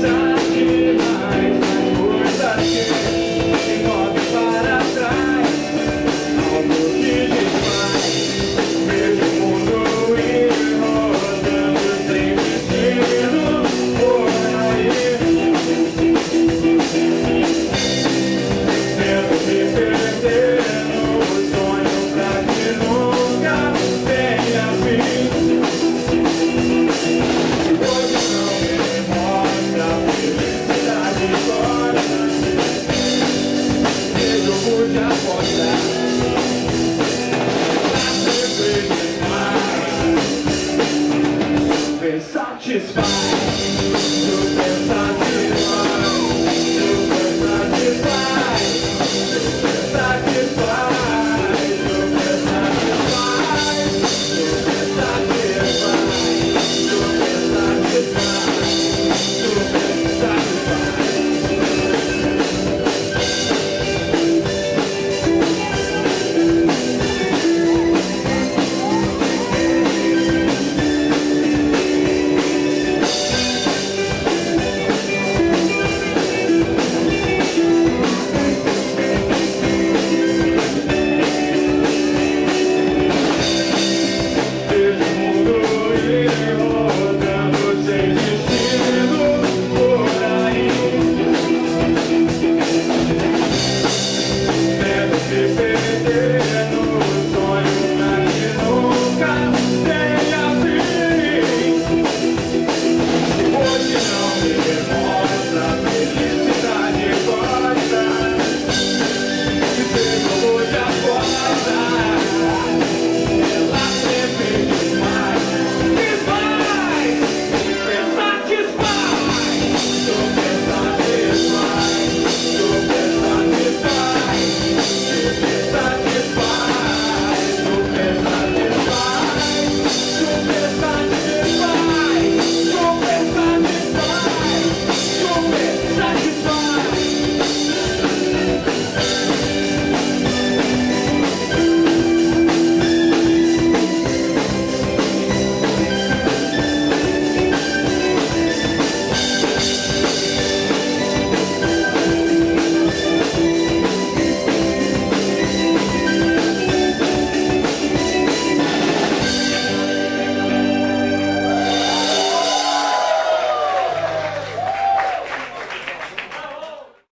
sun. That. That's day, day, day.